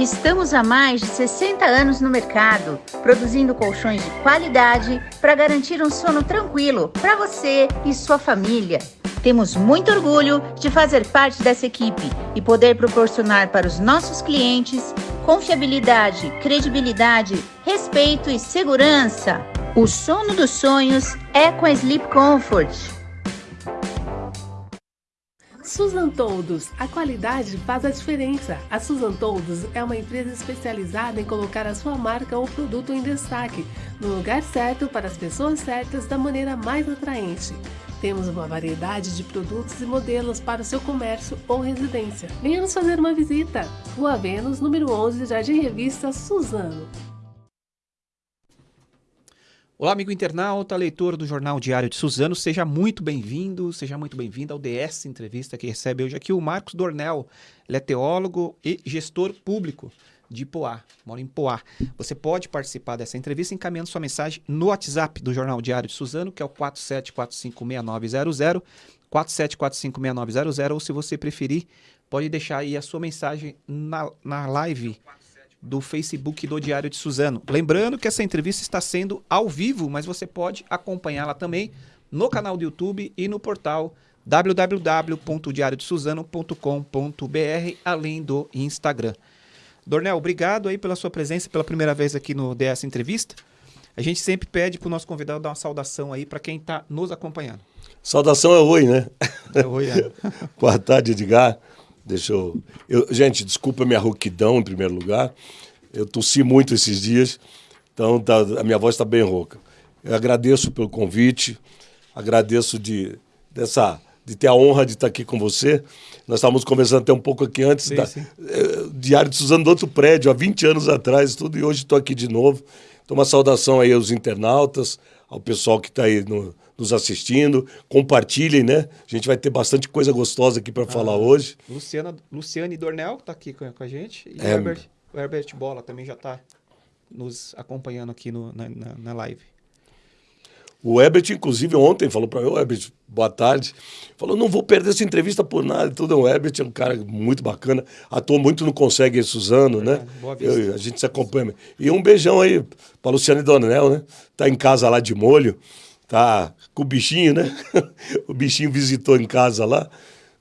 Estamos há mais de 60 anos no mercado, produzindo colchões de qualidade para garantir um sono tranquilo para você e sua família. Temos muito orgulho de fazer parte dessa equipe e poder proporcionar para os nossos clientes confiabilidade, credibilidade, respeito e segurança. O sono dos sonhos é com a Sleep Comfort. Susan Toldos, a qualidade faz a diferença. A Susan Toldos é uma empresa especializada em colocar a sua marca ou produto em destaque, no lugar certo para as pessoas certas da maneira mais atraente. Temos uma variedade de produtos e modelos para o seu comércio ou residência. Venha nos fazer uma visita. Rua Vênus, número 11, Jardim Revista Suzano. Olá, amigo internauta, leitor do Jornal Diário de Suzano, seja muito bem-vindo, seja muito bem-vindo ao DS Entrevista que recebe hoje aqui o Marcos Dornel. Ele é teólogo e gestor público de Poá, mora em Poá. Você pode participar dessa entrevista encaminhando sua mensagem no WhatsApp do Jornal Diário de Suzano, que é o 47456900, 47456900, ou se você preferir, pode deixar aí a sua mensagem na, na live do Facebook do Diário de Suzano. Lembrando que essa entrevista está sendo ao vivo, mas você pode acompanhá-la também no canal do YouTube e no portal www.diariodesuzano.com.br, além do Instagram. Dornel, obrigado aí pela sua presença pela primeira vez aqui no DS Entrevista. A gente sempre pede para o nosso convidado dar uma saudação aí para quem está nos acompanhando. Saudação é oi, né? É oi, é. Boa tarde, Edgar. Deixa eu... eu... Gente, desculpa a minha rouquidão em primeiro lugar. Eu tossi muito esses dias, então tá... a minha voz está bem rouca. Eu agradeço pelo convite, agradeço de, dessa, de ter a honra de estar aqui com você. Nós estávamos conversando até um pouco aqui antes, sim, da, sim. Eh, Diário de Suzano do outro prédio, há 20 anos atrás, tudo, e hoje estou aqui de novo. Então, uma saudação aí aos internautas, ao pessoal que está aí no, nos assistindo. Compartilhem, né? A gente vai ter bastante coisa gostosa aqui para ah, falar hoje. Luciana, Luciane Dornel está aqui com, a gente. E É. o, Herbert, o Herbert Bola também já está nos acompanhando aqui no- na, na- na live. O Herbert, inclusive, ontem falou para mim, Herbert, boa tarde. Falou, não vou perder essa entrevista por nada. Tudo. O Herbert é um cara muito bacana. Atuou muito no Consegue Suzano, né? Boa Vista. Eu- a gente se acompanha. E um beijão aí para Luciane Donel, né? Tá em casa lá de molho. Tá com o bichinho, né? o bichinho visitou em casa lá.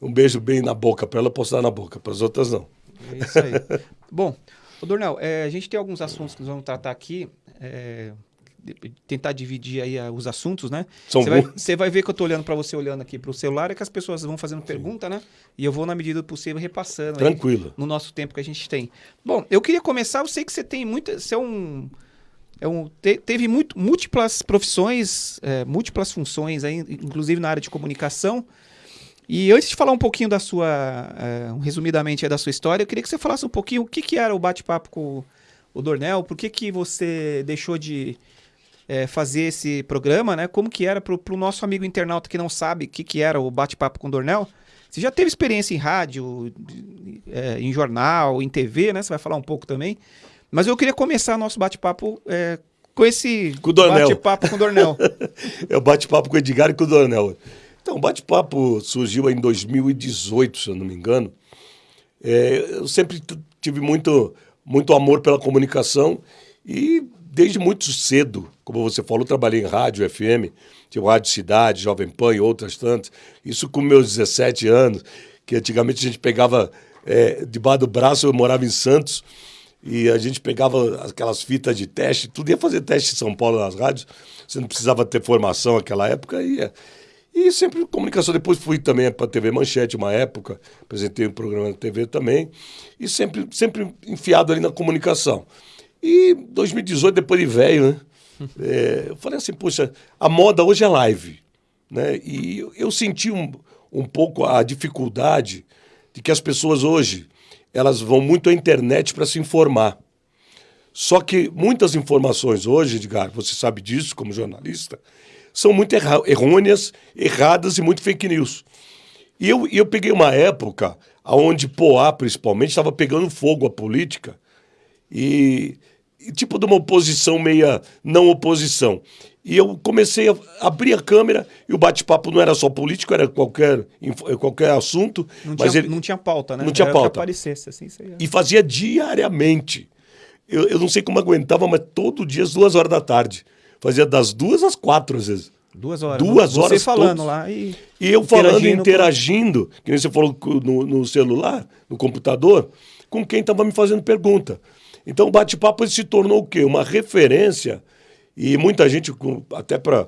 Um beijo bem na boca para ela, posso dar na boca, para as outras não. É isso aí. Bom, ô Dornel, é, a gente tem alguns assuntos que nós vamos tratar aqui. é, tentar dividir aí ah, os assuntos, né? Você vai, você vai ver que eu tô olhando para você olhando aqui para o celular, é que as pessoas vão fazendo pergunta, né? E eu vou, na medida do possível, repassando. aí Tranquilo. no nosso tempo que a gente tem. Bom, eu queria começar, eu sei que você tem muita. Você é um. É um te- teve muito, múltiplas profissões, é, múltiplas funções, aí, inclusive na área de comunicação. E antes de falar um pouquinho da sua, é, um resumidamente da sua história, eu queria que você falasse um pouquinho o que, que era o bate-papo com o Dornel, por que, que você deixou de é, fazer esse programa, né? Como que era para o nosso amigo internauta que não sabe o que, que era o bate-papo com o Dornel? Você já teve experiência em rádio, é, em jornal, em TV, né? Você vai falar um pouco também. Mas eu queria começar nosso bate-papo é, com esse bate-papo com o Dornel. É o bate-papo com o Edgar e com o Dornel. Então, o bate-papo surgiu em 2018, se eu não me engano. É, eu sempre tive muito, muito amor pela comunicação e desde muito cedo, como você falou, trabalhei em rádio, FM, tinha Rádio Cidade, Jovem Pan e outras tantas. Isso com meus 17 anos, que antigamente a gente pegava é, debaixo do braço, eu morava em Santos, e a gente pegava aquelas fitas de teste, tudo ia fazer teste em São Paulo nas rádios, você não precisava ter formação naquela época, ia. E sempre comunicação. Depois fui também para a TV Manchete, uma época, apresentei um programa na TV também, e sempre, sempre enfiado ali na comunicação. E 2018, depois de velho, né? é, eu falei assim, poxa, a moda hoje é live. Né? E eu, eu senti um, um pouco a dificuldade de que as pessoas hoje elas vão muito à internet para se informar. Só que muitas informações hoje, Edgar, você sabe disso como jornalista, são muito erra- errôneas, erradas e muito fake news. E eu, eu peguei uma época onde Poá, principalmente, estava pegando fogo a política e, e tipo de uma oposição meia não oposição. E eu comecei a abrir a câmera e o bate-papo não era só político, era qualquer, qualquer assunto. Não, mas tinha, ele, não tinha pauta, né? Não tinha era pauta. Que aparecesse, assim. E fazia diariamente. Eu, eu não sei como aguentava, mas todo dia às duas horas da tarde. Fazia das duas às quatro, às vezes. Duas horas. Duas Você horas falando todos. lá e... E eu falando, Interagindo interagindo, que nem você falou no, no celular, no computador, com quem estava me fazendo pergunta. Então o bate-papo se tornou o quê? Uma referência. E muita gente, até para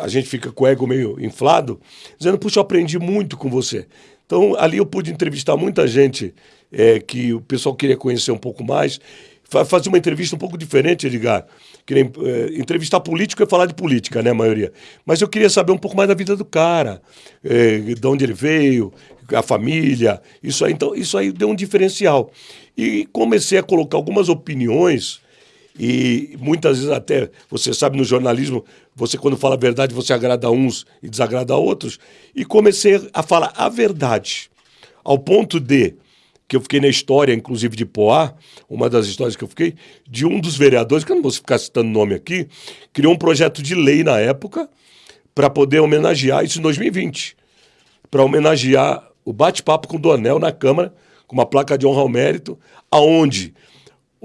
a gente fica com o ego meio inflado, dizendo, puxa, eu aprendi muito com você. Então ali eu pude entrevistar muita gente eh, que o pessoal queria conhecer um pouco mais. Fa- Fazer uma entrevista um pouco diferente, Edgar. Que nem, eh, entrevistar político é falar de política, né, a maioria. Mas eu queria saber um pouco mais da vida do cara, eh, de onde ele veio, a família, isso aí. Então, isso aí deu um diferencial. E comecei a colocar algumas opiniões, e muitas vezes até, você sabe, no jornalismo, você quando fala a verdade, você agrada uns e desagrada outros. E comecei a falar a verdade, ao ponto de que eu fiquei na história, inclusive de Poá, uma das histórias que eu fiquei, de um dos vereadores, que eu não vou ficar citando nome aqui, criou um projeto de lei na época para poder homenagear isso em 2020, para homenagear o bate-papo com o Donel na Câmara, com uma placa de honra ao mérito, aonde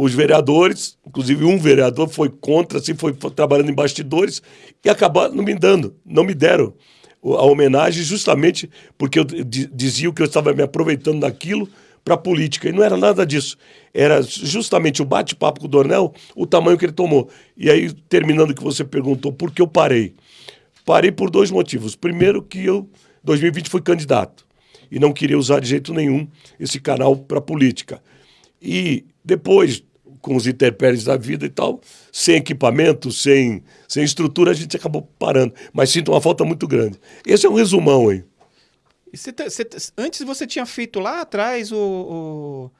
os vereadores, inclusive um vereador foi contra, assim, foi, trabalhando em bastidores e acabaram não me dando, não me deram a homenagem justamente porque eu di- dizia que eu estava me aproveitando daquilo para a política. E não era nada disso. Era justamente o bate-papo com o Dornel, o tamanho que ele tomou. E aí, terminando o que você perguntou, por que eu parei? Parei por dois motivos. Primeiro, que eu, 2020, fui candidato e não queria usar de jeito nenhum esse canal para política. E depois, com os intempéries da vida e tal, sem equipamento, sem, sem estrutura, a gente acabou parando. Mas sinto uma falta muito grande. Esse é um resumão aí. Você te- você te- antes você tinha feito lá atrás o, o-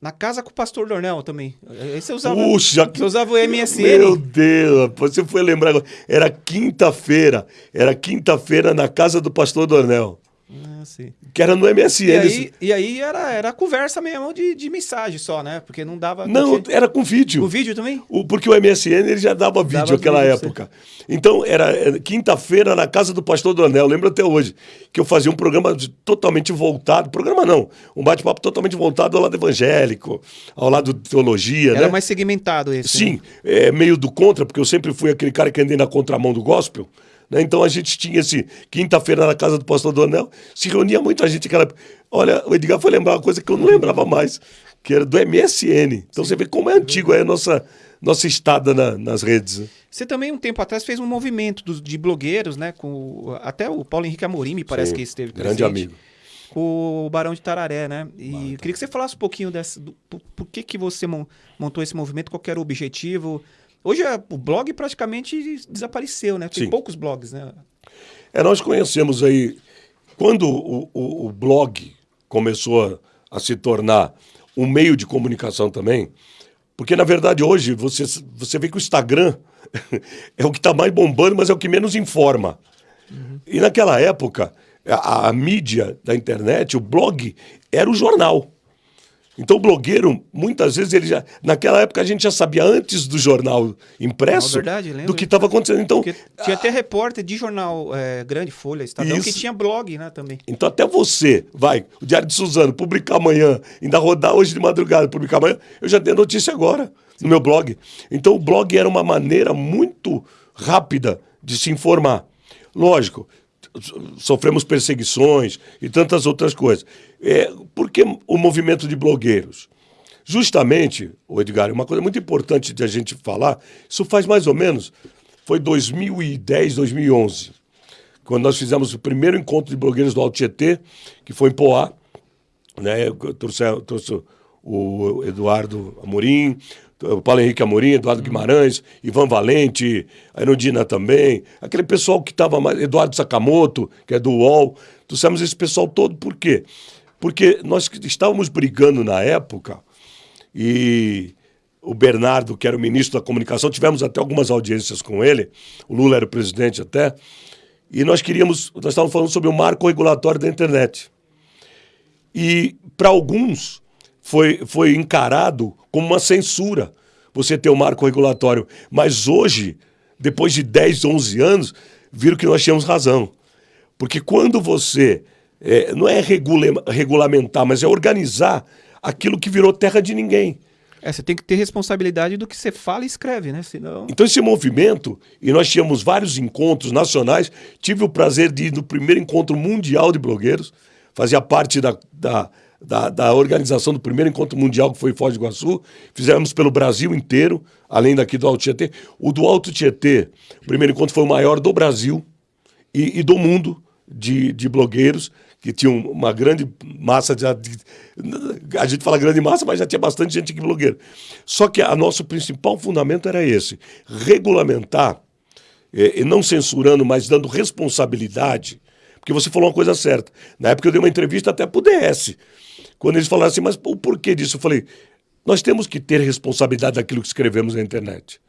na casa com o pastor Dornel também. Aí você usava, Puxa, você usava o MSN. Meu Deus, você foi lembrar agora. Era quinta-feira. Era quinta-feira na casa do pastor Dornel. Ah, sim. Que era no MSN. E aí, e aí era, era conversa mesmo de, de mensagem só, né? Porque não dava. Não, tinha- era com vídeo. O vídeo também? O- porque o MSN ele já dava vídeo Dava naquela vídeo época. Então, era era quinta-feira na casa do pastor Donel, lembro até hoje, que eu fazia um programa totalmente voltado, programa não, um bate-papo totalmente voltado ao lado evangélico, ao lado de teologia, Era né? mais segmentado esse. Sim, né? é, meio do contra, porque eu sempre fui aquele cara que andei na contramão do gospel. Né? Então a gente tinha esse quinta-feira na casa do pastor Donel, se reunia muita gente. Aquela... Olha, o Edgar foi lembrar uma coisa que eu não lembrava mais, que era do MSN. Então você vê como é antigo aí a nossa, nossa estada na- nas redes. né? Você também, um tempo atrás, fez um movimento dos- de blogueiros, né? Com até o Paulo Henrique Amorim, me parece Sim, que esteve grande presente, amigo. Com o Barão de Tararé, né? E eu queria que você falasse um pouquinho dessa. Do, por, por que, que você mon- montou esse movimento? Qual que era o objetivo? Hoje é- o blog praticamente desapareceu, né? Tem Sim. poucos blogs, né? É, nós conhecemos aí, quando o, o- o blog começou a, a se tornar um meio de comunicação também, porque na verdade hoje você, você vê que o Instagram é o que está mais bombando, mas é o que menos informa. E naquela época, a, a mídia da internet, o blog, era o jornal. Então o blogueiro, muitas vezes, ele já. Naquela época a gente já sabia antes do jornal impresso Não, verdade, do que estava acontecendo. Então, Porque tinha até repórter de jornal é, grande, Folha, Estadão, que Isso. tinha blog, né, também. Então, até você, vai, o Diário de Suzano, publicar amanhã, ainda rodar hoje de madrugada, publicar amanhã, eu já tenho notícia agora no meu blog. Então, o blog era uma maneira muito rápida de se informar. Lógico, sofremos perseguições e tantas outras coisas. É, por que o movimento de blogueiros? Justamente, Edgar, uma coisa muito importante de a gente falar, isso faz mais ou menos, foi 2010, 2011 quando nós fizemos o primeiro encontro de blogueiros do Alto Tietê, que foi em Poá, né? Eu trouxe, eu trouxe o Eduardo Amorim, o Paulo Henrique Amorim, Eduardo Guimarães, Ivan Valente, a Erundina também, aquele pessoal que estava mais, Eduardo Sakamoto, que é do UOL, trouxemos esse pessoal todo, por quê? Porque nós estávamos brigando na época e o Bernardo, que era o ministro da comunicação, tivemos até algumas audiências com ele, o Lula era o presidente até, e nós queríamos, nós estávamos falando sobre o marco regulatório da internet. E para alguns foi, foi encarado como uma censura você ter o marco regulatório. Mas hoje depois de 10, 11 anos, viram que nós tínhamos razão. Porque quando você. É, não é regula regulamentar, mas é organizar aquilo que virou terra de ninguém. É, você tem que ter responsabilidade do que você fala e escreve, né? Senão... Então, esse movimento, e nós tínhamos vários encontros nacionais, tive o prazer de ir no primeiro encontro mundial de blogueiros, fazia parte da, da, da, da organização do primeiro encontro mundial que foi Foz do Iguaçu, fizemos pelo Brasil inteiro, além daqui do Alto Tietê. O do Alto Tietê, o primeiro encontro foi o maior do Brasil e, e do mundo de, de blogueiros, que tinham uma grande massa de, a gente fala grande massa, mas já tinha bastante gente aqui blogueiro. Só que a nosso principal fundamento era esse: regulamentar, e não censurando, mas dando responsabilidade. Porque você falou uma coisa certa. Na época eu dei uma entrevista até para o DS. Quando eles falaram assim, mas o porquê disso? Eu falei, nós temos que ter responsabilidade daquilo que escrevemos na internet.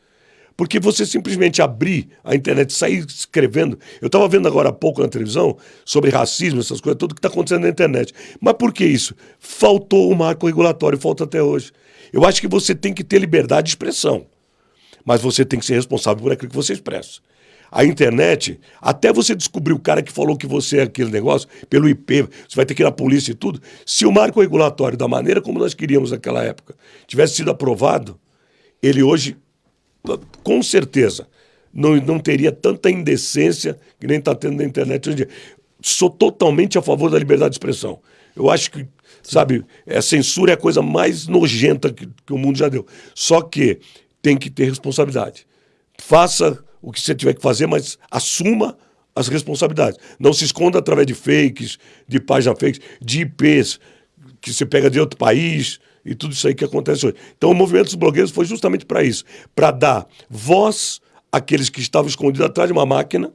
Porque você simplesmente abrir a internet, sair escrevendo. Eu estava vendo agora há pouco na televisão sobre racismo, essas coisas, tudo que está acontecendo na internet. Mas por que isso? Faltou o marco regulatório, falta até hoje. Eu acho que você tem que ter liberdade de expressão. Mas você tem que ser responsável por aquilo que você expressa. A internet, até você descobrir o cara que falou que você é aquele negócio, pelo IP, você vai ter que ir na polícia e tudo. Se o marco regulatório, da maneira como nós queríamos naquela época, tivesse sido aprovado, ele hoje com certeza, não, não teria tanta indecência que nem está tendo na internet hoje em dia. Sou totalmente a favor da liberdade de expressão. Eu acho que, sabe, a censura é a coisa mais nojenta que, que o mundo já deu. Só que tem que ter responsabilidade. Faça o que você tiver que fazer, mas assuma as responsabilidades. Não se esconda através de fakes, de páginas fakes, de IPs que você pega de outro país, e tudo isso aí que acontece hoje. Então, o movimento dos blogueiros foi justamente para isso para dar voz àqueles que estavam escondidos atrás de uma máquina,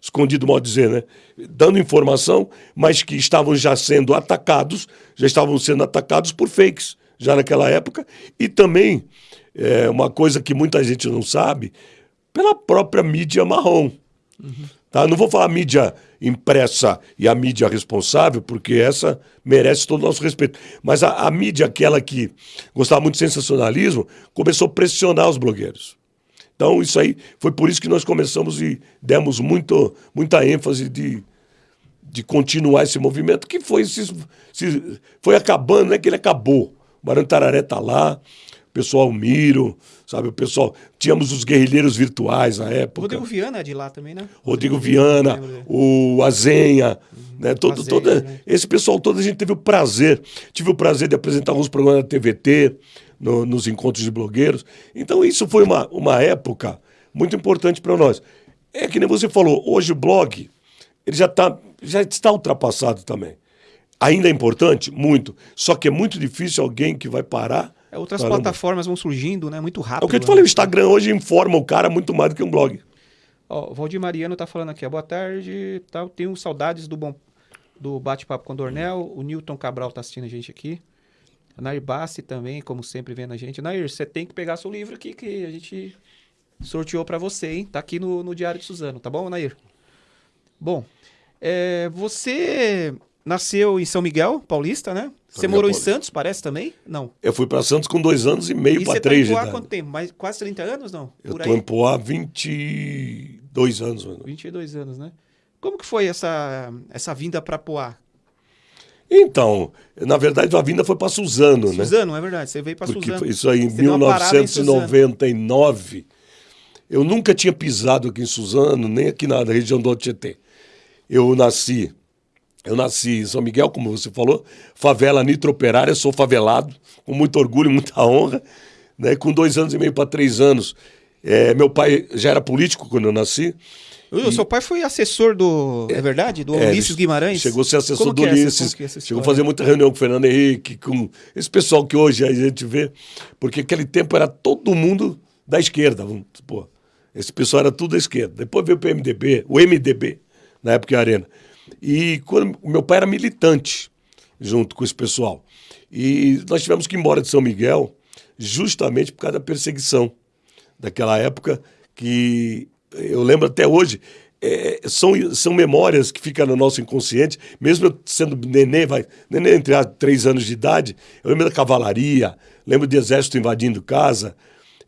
escondido, modo dizer, né? Dando informação, mas que estavam já sendo atacados, já estavam sendo atacados por fakes, já naquela época, e também, é, uma coisa que muita gente não sabe, pela própria mídia marrom. Uhum. Tá? Não vou falar mídia impressa e a mídia responsável, porque essa merece todo o nosso respeito. Mas a, a mídia, aquela que gostava muito de sensacionalismo, começou a pressionar os blogueiros. Então, isso aí foi por isso que nós começamos e demos muito, muita ênfase de, de continuar esse movimento, que foi, se, se, foi acabando, não é que ele acabou. O Barão Tararé está lá, o pessoal Miro, sabe? O pessoal. Tínhamos os guerrilheiros virtuais na época. Rodrigo Viana é de lá também, né? Rodrigo Viana, o Azenha, uhum. né? Todo, Azenha, toda, né? Esse pessoal todo a gente teve o prazer. Tive o prazer de apresentar alguns programas da TVT, no, nos encontros de blogueiros. Então, isso foi uma, uma época muito importante para nós. É que nem você falou, hoje o blog ele já, tá, já está ultrapassado também. Ainda é importante? Muito. Só que é muito difícil alguém que vai parar outras Caramba. plataformas vão surgindo, né? Muito rápido. É o que eu te falei, né? o Instagram hoje informa o cara muito mais do que um blog. Ó, o Valdir Mariano tá falando aqui, boa tarde, tal. Tenho saudades do bom do bate-papo com o Dornel. O Newton Cabral tá assistindo a gente aqui. A Nair Bassi também, como sempre, vendo a gente. Nair, você tem que pegar seu livro aqui que a gente sorteou para você, hein? Tá aqui no, no Diário de Suzano, tá bom, Nair? Bom, é, você nasceu em São Miguel, Paulista, né? Você morou em Santos, parece também? Não. Eu fui para Santos com dois anos e meio para três. Você tá em Poá quanto tempo? Mais, quase 30 anos, não? Eu estou em Poá há 22 anos. Mano. 22 anos, né? Como que foi essa, essa vinda para Poá? Então, na verdade, a vinda foi para Suzano, Suzano, né? Suzano, é verdade. Você veio para Suzano. Isso aí em Você 1999. Em eu nunca tinha pisado aqui em Suzano, nem aqui na região do Tietê. Eu nasci eu nasci em São Miguel, como você falou, favela nitro-operária, sou favelado, com muito orgulho, muita honra. Né? Com dois anos e meio para três anos, é, meu pai já era político quando eu nasci. O e... seu pai foi assessor do. É, é verdade? Do é, Ulisses Guimarães? Chegou a ser assessor Como do é Ulisses. É chegou a fazer muita reunião com o Fernando Henrique, com esse pessoal que hoje a gente vê. Porque aquele tempo era todo mundo da esquerda. Vamos supor. Esse pessoal era tudo da esquerda. Depois veio o PMDB, o MDB, na época a Arena. E quando, meu pai era militante junto com esse pessoal. E nós tivemos que ir embora de São Miguel justamente por causa da perseguição daquela época que eu lembro até hoje. É, são, são memórias que ficam no nosso inconsciente, mesmo eu sendo nenê, vai, nenê entre três anos de idade, eu lembro da cavalaria, lembro de exército invadindo casa,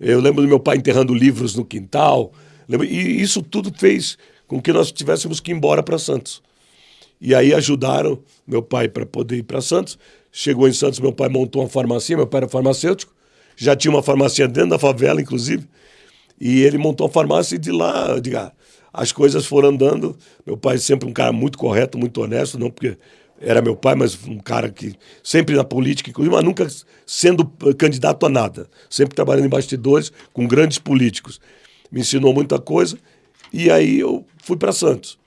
eu lembro do meu pai enterrando livros no quintal, E isso tudo fez com que nós tivéssemos que ir embora para Santos. E aí ajudaram meu pai para poder ir para Santos. Chegou em Santos, meu pai montou uma farmácia, meu pai era farmacêutico, já tinha uma farmácia dentro da favela, inclusive. E ele montou a farmácia e de lá, diga, as coisas foram andando. Meu pai sempre um cara muito correto, muito honesto, não porque era meu pai, mas um cara que sempre na política, inclusive, mas nunca sendo candidato a nada. Sempre trabalhando em bastidores com grandes políticos. Me ensinou muita coisa e aí eu fui para Santos.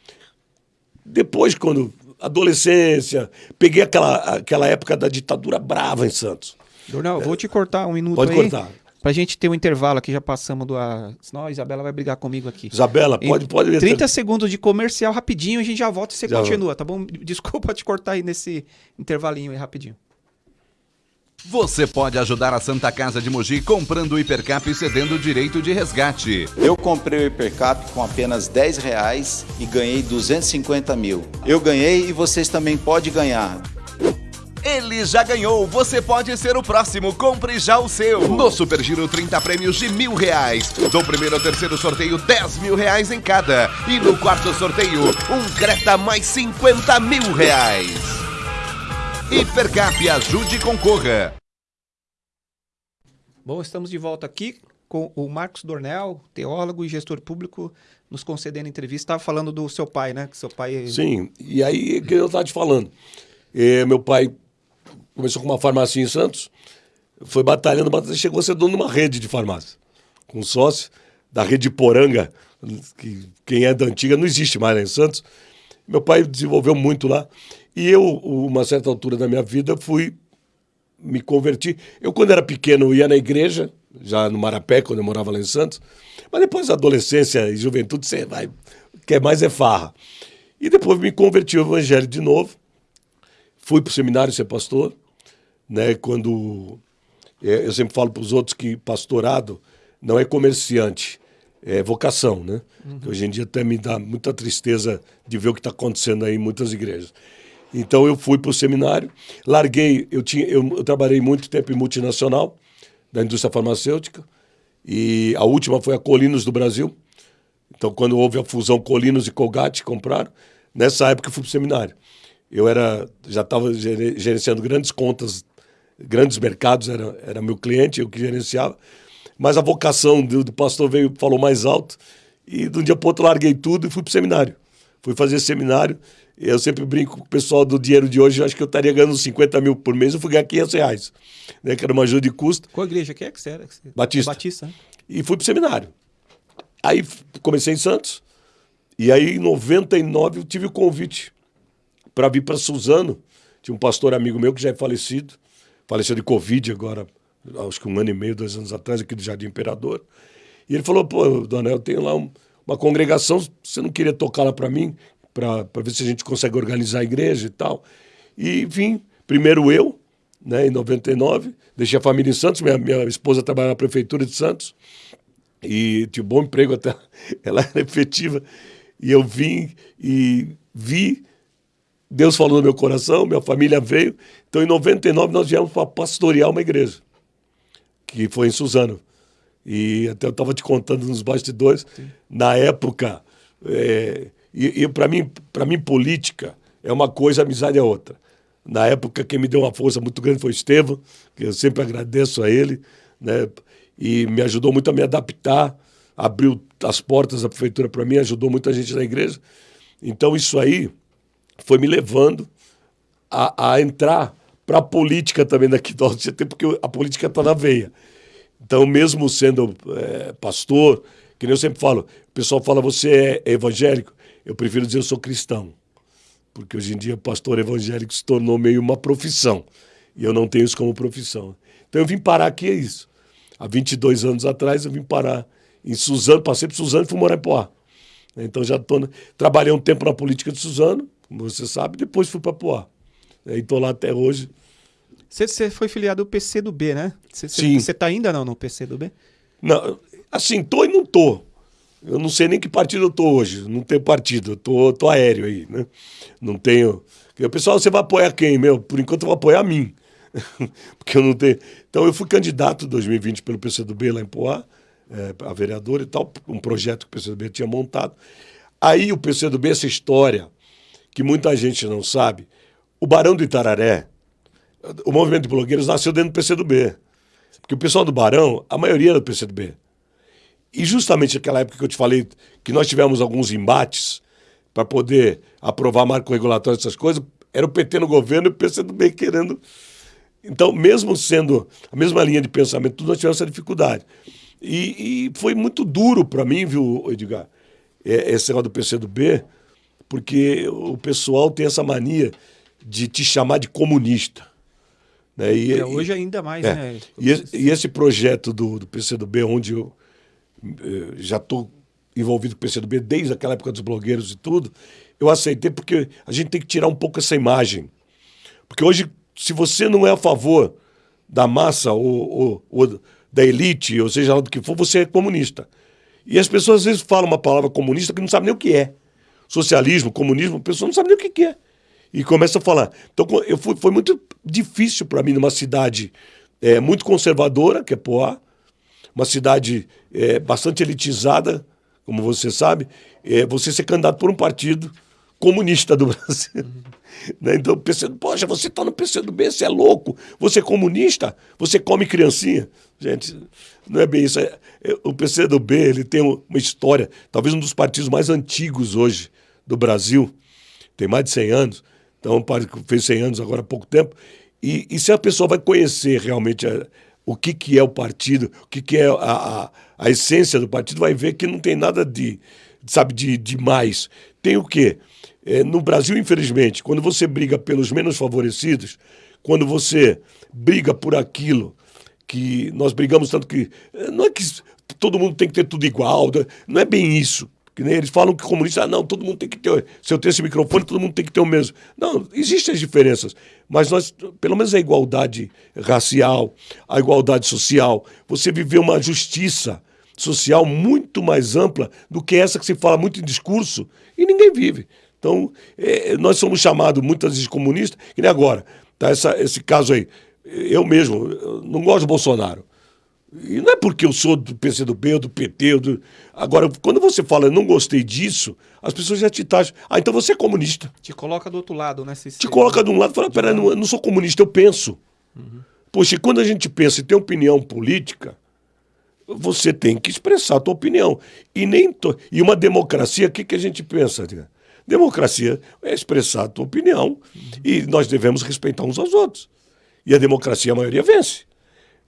Depois, quando adolescência, peguei aquela, aquela época da ditadura brava em Santos. Jornal, é, vou te cortar um minuto Pode aí. cortar. Pra gente ter um intervalo aqui, já passamos do. A... Senão a Isabela vai brigar comigo aqui. Isabela, pode, pode. 30 segundos de comercial rapidinho, a gente já volta e você já continua, tá bom? Desculpa te cortar aí nesse intervalinho aí rapidinho. Você pode ajudar a Santa Casa de Mogi comprando o Hipercap e cedendo o direito de resgate. Eu comprei o Hipercap com apenas 10 reais e ganhei 250 mil. Eu ganhei e vocês também podem ganhar. Ele já ganhou, você pode ser o próximo, compre já o seu. No Super Giro, 30 prêmios de mil reais. Do primeiro ao terceiro sorteio, 10 mil reais em cada. E no quarto sorteio, um Creta mais 50 mil reais. Hipercap, ajude e concorra. Bom, estamos de volta aqui com o Marcos Dornel, teólogo e gestor público, nos concedendo entrevista. Estava falando do seu pai, né? Que seu pai. Sim, e aí que eu estava te falando. É, meu pai começou com uma farmácia em Santos, foi batalhando, batalhando, chegou a ser dono de uma rede de farmácia, com sócio da rede Poranga, que quem é da antiga não existe mais lá em Santos. Meu pai desenvolveu muito lá. E eu, uma certa altura da minha vida, fui me convertir. Eu, quando era pequeno, ia na igreja, já no Marapé, quando eu morava lá em Santos. Mas depois, adolescência e juventude, você vai. Quer mais é farra. E depois me converti ao evangelho de novo. Fui para o seminário ser pastor. Né, quando. É, eu sempre falo para os outros que pastorado não é comerciante, é vocação, né? Uhum. Hoje em dia até me dá muita tristeza de ver o que está acontecendo aí em muitas igrejas. Então eu fui para o seminário, larguei, eu, tinha, eu, eu, trabalhei muito tempo em multinacional, da indústria farmacêutica, e a última foi a Colinos do Brasil. Então, quando houve a fusão Colinos e Colgate, compraram, nessa época eu fui para o seminário. Eu era, já estava gerenciando grandes contas, grandes mercados, era, era meu cliente, eu que gerenciava, mas a vocação do, do pastor veio, falou mais alto, e de um dia para o outro larguei tudo e fui para o seminário. Fui fazer seminário, eu sempre brinco com o pessoal do dinheiro de hoje, eu acho que eu estaria ganhando 50 mil por mês, eu fui ganhar 500 reais, né, que era uma ajuda de custo. Qual igreja que é que você era? Batista. Batista. Né? E fui para o seminário. Aí comecei em Santos, e aí em 99 eu tive o convite para vir para Suzano. Tinha um pastor amigo meu que já é falecido, faleceu de Covid agora, acho que um ano e meio, dois anos atrás, aqui do Jardim Imperador. E ele falou: pô, Dona, eu tenho lá um, uma congregação, você não queria tocar lá para mim? Para ver se a gente consegue organizar a igreja e tal. E vim, primeiro eu, né, em 99, deixei a família em Santos, minha, minha esposa trabalha na prefeitura de Santos, e tinha um bom emprego até, ela era efetiva, e eu vim e vi, Deus falou no meu coração, minha família veio, então em 99 nós viemos para pastorear uma igreja, que foi em Suzano. E até eu estava te contando nos bastidores, Sim. na época, é, e, e para mim, para mim, política é uma coisa, amizade é outra. Na época, quem me deu uma força muito grande foi o Estevam, que eu sempre agradeço a ele, né? E me ajudou muito a me adaptar, abriu as portas da prefeitura para mim, ajudou muita gente na igreja. Então, isso aí foi me levando a, a entrar para a política também daqui do Alto porque a política está na veia. Então, mesmo sendo é, pastor, que nem eu sempre falo, o pessoal fala, você é evangélico? Eu prefiro dizer eu sou cristão, porque hoje em dia pastor evangélico se tornou meio uma profissão, e eu não tenho isso como profissão. Então eu vim parar aqui, é isso. Há 22 anos atrás eu vim parar em Suzano, passei por Suzano e fui morar em Poá. Então já tô, trabalhei um tempo na política de Suzano, como você sabe, depois fui para Poá. E estou lá até hoje. Você foi filiado ao PC do B, né? Sim. Você está ainda não no PC do B? Não, assim, tô e não tô. Eu não sei nem que partido eu tô hoje. Não tenho partido. Eu tô, tô aéreo aí, né? Não tenho. O pessoal, você vai apoiar quem? Meu, por enquanto eu vou apoiar a mim. Porque eu não tenho. Então eu fui candidato em 2020 pelo PCdoB lá em Poá. é, a vereadora e tal, um projeto que o PCdoB tinha montado. Aí o PCdoB, essa história, que muita gente não sabe, o Barão do Itararé, o movimento de blogueiros nasceu dentro do PCdoB. Porque o pessoal do Barão, a maioria era do PCdoB. E justamente naquela época que eu te falei que nós tivemos alguns embates para poder aprovar marco regulatório essas coisas, era o PT no governo e o PCdoB querendo. Então, mesmo sendo a mesma linha de pensamento, tudo nós tivemos essa dificuldade. E, e foi muito duro para mim, viu, Edgar, é, esse negócio do PCdoB, porque o pessoal tem essa mania de te chamar de comunista. Né? E, é, hoje ainda mais, é, né? E, e, esse projeto do, do PCdoB, onde eu já estou envolvido com o PCdoB desde aquela época dos blogueiros e tudo, eu aceitei porque a gente tem que tirar um pouco essa imagem. Porque hoje, se você não é a favor da massa ou, ou, ou da elite, ou seja lá do que for, você é comunista. E as pessoas às vezes falam uma palavra comunista que não sabem nem o que é. Socialismo, comunismo, a pessoa não sabe nem o que é. E começa a falar. Então eu fui, foi muito difícil para mim numa cidade é, muito conservadora, que é Poá, uma cidade é, bastante elitizada, como você sabe, é, você ser candidato por um partido comunista do Brasil. Né? Então, pensando, poxa, você está no PCdoB, você é louco, você é comunista, você come criancinha. Gente, não é bem isso. É, é, o PCdoB ele tem uma história, talvez um dos partidos mais antigos hoje do Brasil, tem mais de 100 anos, então fez 100 anos agora há pouco tempo, e, e se a pessoa vai conhecer realmente a, o que, que é o partido, o que, que é a, a, a, essência do partido, vai ver que não tem nada de, sabe, de, de mais. Tem o quê? É, no Brasil, infelizmente, quando você briga pelos menos favorecidos, quando você briga por aquilo que nós brigamos tanto que. É, não é que todo mundo tem que ter tudo igual, não é bem isso. Eles falam que comunista, ah, não, todo mundo tem que ter. Se eu tenho esse microfone, todo mundo tem que ter o mesmo. Não, existem as diferenças. Mas nós, pelo menos a igualdade racial, a igualdade social, você viver uma justiça social muito mais ampla do que essa que se fala muito em discurso e ninguém vive. Então, é, nós somos chamados muitas vezes comunistas, que nem agora, tá essa, esse caso aí. Eu mesmo eu não gosto do Bolsonaro. E não é porque eu sou do PCdoB do PT. Do... Agora, quando você fala não gostei disso, as pessoas já te taxam. Ah, então você é comunista. Te coloca do outro lado, né? Se te coloca de um lado e fala: peraí, não, eu não sou comunista, eu penso. Uhum. Poxa, quando a gente pensa e tem opinião política, você tem que expressar a tua opinião. E, nem to... e uma democracia, o que, que a gente pensa? Democracia é expressar a tua opinião e nós devemos respeitar uns aos outros. E a democracia, a maioria vence.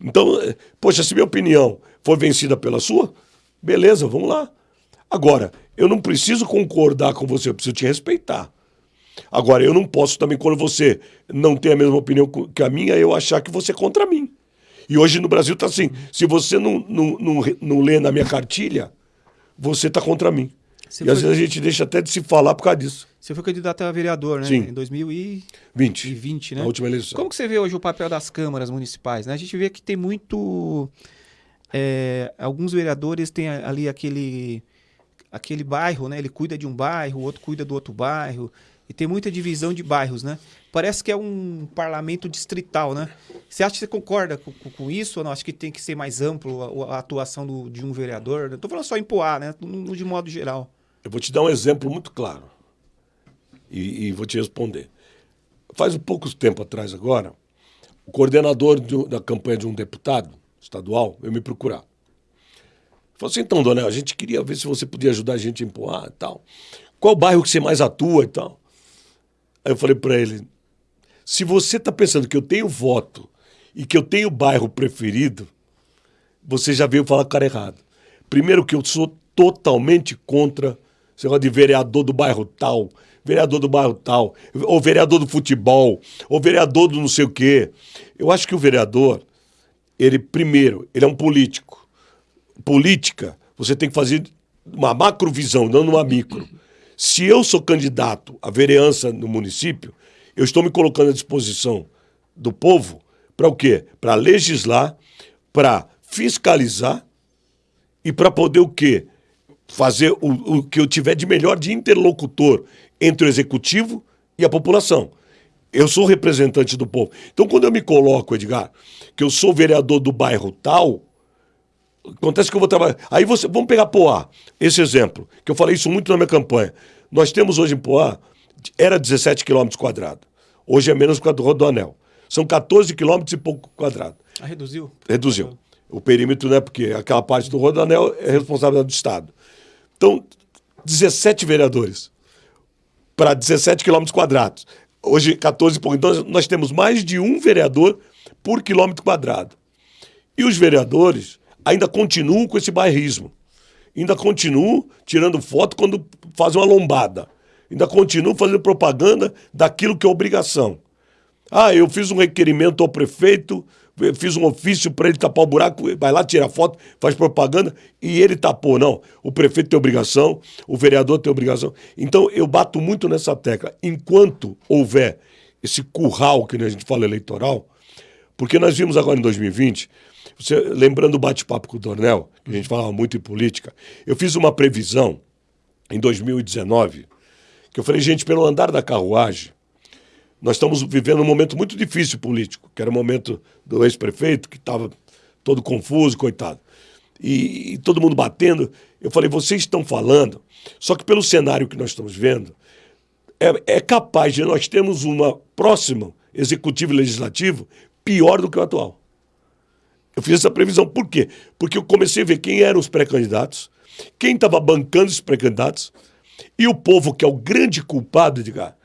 Então, poxa, se minha opinião for vencida pela sua, beleza, vamos lá. Agora, eu não preciso concordar com você, eu preciso te respeitar. Agora, eu não posso também, quando você não tem a mesma opinião que a minha, eu achar que você é contra mim. E hoje no Brasil está assim: se você não, não, não, não lê na minha cartilha, você está contra mim. Você e foi... às vezes a gente deixa até de se falar por causa disso. Você foi candidato a vereador, né? Sim. Em 2020. 20, né? Na última eleição. Como que você vê hoje o papel das câmaras municipais? Né? A gente vê que tem muito... É, alguns vereadores têm ali aquele, aquele bairro, né? Ele cuida de um bairro, o outro cuida do outro bairro. E tem muita divisão de bairros, né? Parece que é um parlamento distrital, né? Você acha que você concorda com, com isso ou não? Acho que tem que ser mais amplo a, a atuação do, de um vereador. Não estou falando só em Poá, né? De modo geral. Eu vou te dar um exemplo muito claro e, e vou te responder. Faz um pouco tempo atrás agora, o coordenador de, da campanha de um deputado estadual veio me procurar. Falou assim, então, dona, a gente queria ver se você podia ajudar a gente a empurrar e tal. Qual bairro que você mais atua e tal? Aí eu falei para ele, se você está pensando que eu tenho voto e que eu tenho bairro preferido, você já veio falar com o cara errado. Primeiro que eu sou totalmente contra esse negócio de vereador do bairro tal, vereador do bairro tal, ou vereador do futebol, ou vereador do não sei o quê. Eu acho que o vereador, ele, primeiro, ele é um político. Política, você tem que fazer uma macrovisão, não uma micro. Se eu sou candidato à vereança no município, eu estou me colocando à disposição do povo para o quê? Para legislar, para fiscalizar e para poder o quê? fazer o, o que eu tiver de melhor de interlocutor entre o executivo e a população. Eu sou representante do povo. Então, quando eu me coloco, Edgar, que eu sou vereador do bairro tal, Acontece que eu vou trabalhar. Aí você. Vamos pegar Poá, esse exemplo, que eu falei isso muito na minha campanha. Nós temos hoje em Poá, era 17 quilômetros quadrados. Hoje é menos por causa do Rodoanel. São 14 quilômetros e pouco quadrado. Ah, reduziu? Reduziu. O perímetro, né? Porque aquela parte do Rodoanel é responsabilidade do Estado. Então, 17 vereadores para 17 quilômetros quadrados. Hoje, 14 e pouco. Então, nós temos mais de um vereador por quilômetro quadrado. E os vereadores ainda continuam com esse bairrismo. Ainda continuam tirando foto quando fazem uma lombada. Ainda continuam fazendo propaganda daquilo que é obrigação. Ah, eu fiz um requerimento ao prefeito, fiz um ofício para ele tapar o buraco, vai lá, tira foto, faz propaganda e ele tapou. Não, o prefeito tem obrigação, o vereador tem obrigação. Então eu bato muito nessa tecla. Enquanto houver esse curral que a gente fala eleitoral, porque nós vimos agora em 2020 você, lembrando o bate-papo com o Dornel, que a gente falava muito em política, eu fiz uma previsão em 2019, que eu falei, gente, pelo andar da carruagem, nós estamos vivendo um momento muito difícil político, que era o momento do ex-prefeito, que estava todo confuso, coitado. E, e, todo mundo batendo. Eu falei, vocês estão falando, só que pelo cenário que nós estamos vendo, é, é capaz de nós termos uma próxima executivo e legislativo pior do que o atual. Eu fiz essa previsão. Por quê? Porque eu comecei a ver quem eram os pré-candidatos, quem estava bancando os pré-candidatos, e o povo, que é o grande culpado, Edgar,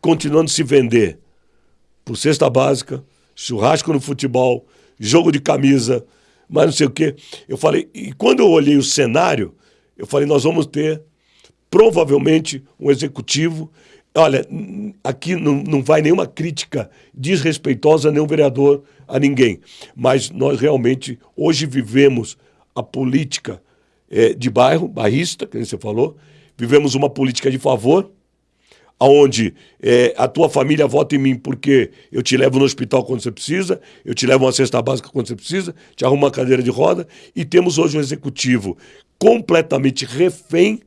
continuando se vender por cesta básica, churrasco no futebol, jogo de camisa, mas não sei o quê. Eu falei, e quando eu olhei o cenário, eu falei, nós vamos ter provavelmente um executivo. Olha, aqui não, não vai nenhuma crítica desrespeitosa a nenhum vereador a ninguém. Mas nós realmente hoje vivemos a política é, de bairro, bairrista, que você falou, vivemos uma política de favor, onde é, a tua família vota em mim porque eu te levo no hospital quando você precisa, eu te levo uma cesta básica quando você precisa, te arrumo uma cadeira de roda, e temos hoje um executivo completamente refém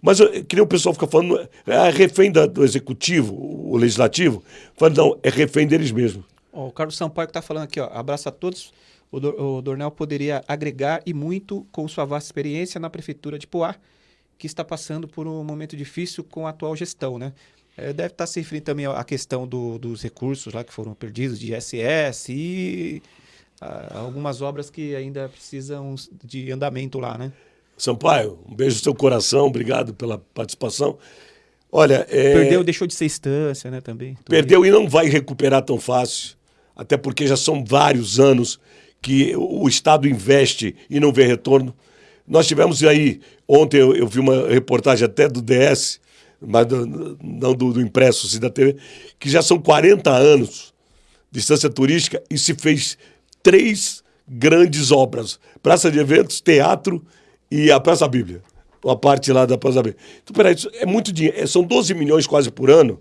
mas que nem o pessoal fica falando, é refém da, do executivo, o legislativo. Falando, não, é refém deles mesmos. o Carlos Sampaio que está falando aqui, ó, abraço a todos. O, do, o Dornel poderia agregar e muito com sua vasta experiência na prefeitura de Poá, que está passando por um momento difícil com a atual gestão, né? É, deve estar se referindo também à questão do, dos recursos lá que foram perdidos de ISS e a, algumas obras que ainda precisam de andamento lá, né? Sampaio, um beijo no seu coração, obrigado pela participação. Olha, é... Perdeu, deixou de ser instância, né, também. Perdeu e não vai recuperar tão fácil, até porque já são vários anos que o Estado investe e não vê retorno. Nós tivemos aí, ontem eu, eu vi uma reportagem até do DS, mas do, não do, do impresso, sim da TV, que já são 40 anos de distância turística e se fez três grandes obras: praça de eventos, teatro e a Praça Bíblia. A parte lá da Praça Bíblia. Então, peraí, isso é muito dinheiro. É, são 12 milhões quase por ano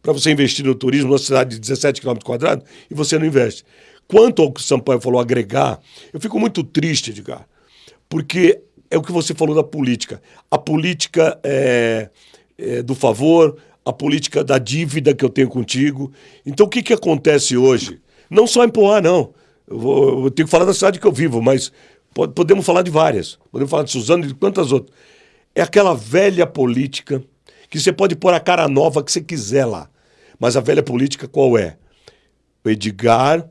para você investir no turismo numa cidade de 17 km quadrados e você não investe. Quanto ao que o Sampaio falou, agregar, eu fico muito triste, Edgar, porque é o que você falou da política. A política é, é do favor, a política da dívida que eu tenho contigo. Então, o que, que acontece hoje? Não só em Poá, não. Eu, vou, eu tenho que falar da cidade que eu vivo, mas Podemos falar de várias. Podemos falar de Suzano e de quantas outras. É aquela velha política que você pode pôr a cara nova que você quiser lá. Mas a velha política qual é? O Edgar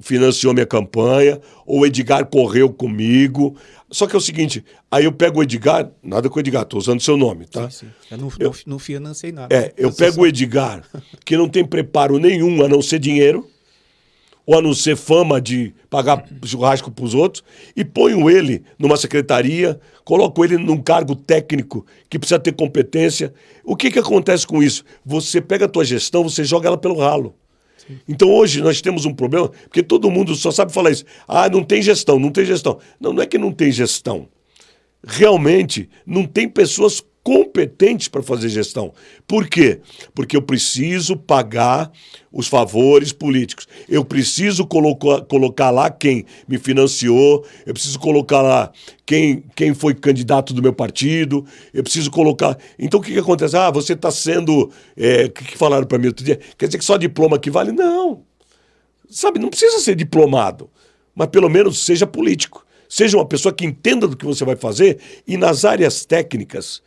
financiou minha campanha, ou o Edgar correu comigo. Só que é o seguinte, aí eu pego o Edgar, nada com o Edgar, estou usando seu nome, tá? Sim, sim. Eu não, eu, não financei nada. É, eu pego o Edgar, que não tem preparo nenhum a não ser dinheiro, ou a não ser fama de pagar churrasco para os outros, e ponho ele numa secretaria, coloco ele num cargo técnico que precisa ter competência. O que, que acontece com isso? Você pega a tua gestão, você joga ela pelo ralo. Então hoje nós temos um problema, porque todo mundo só sabe falar isso. Ah, não tem gestão, não tem gestão. Não, não é que não tem gestão. Realmente não tem pessoas competentes para fazer gestão. Por quê? Porque eu preciso pagar os favores políticos. Eu preciso colocar, colocar lá quem me financiou, eu preciso colocar lá quem, quem foi candidato do meu partido, eu preciso colocar. Então o que, que acontece? Ah, você está sendo. É, o que, que falaram para mim outro dia? Quer dizer que só diploma que vale? Não. Sabe, não precisa ser diplomado, mas pelo menos seja político Seja uma pessoa que entenda do que você vai fazer e nas áreas técnicas.